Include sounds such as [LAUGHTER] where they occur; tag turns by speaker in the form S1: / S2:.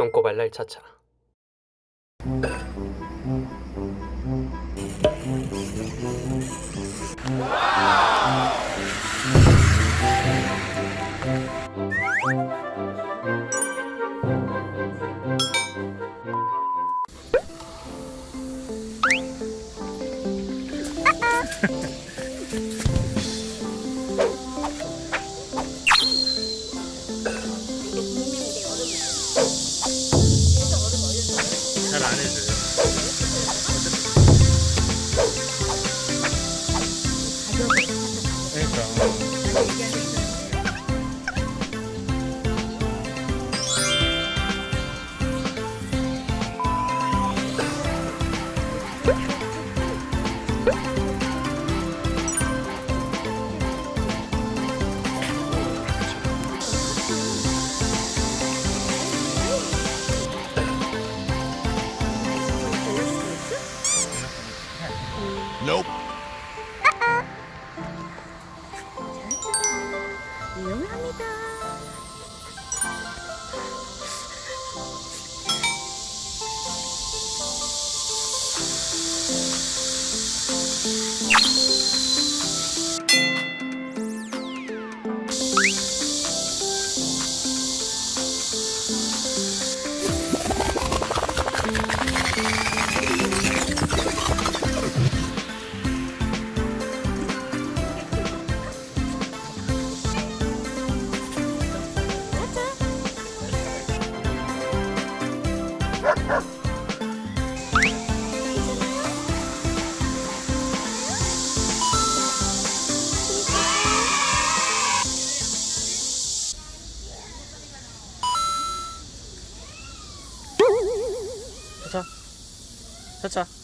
S1: 똥꼬 발랄 차차 [LAUGHS]
S2: Nope. Uh-uh. 합니다.
S3: 차차 차차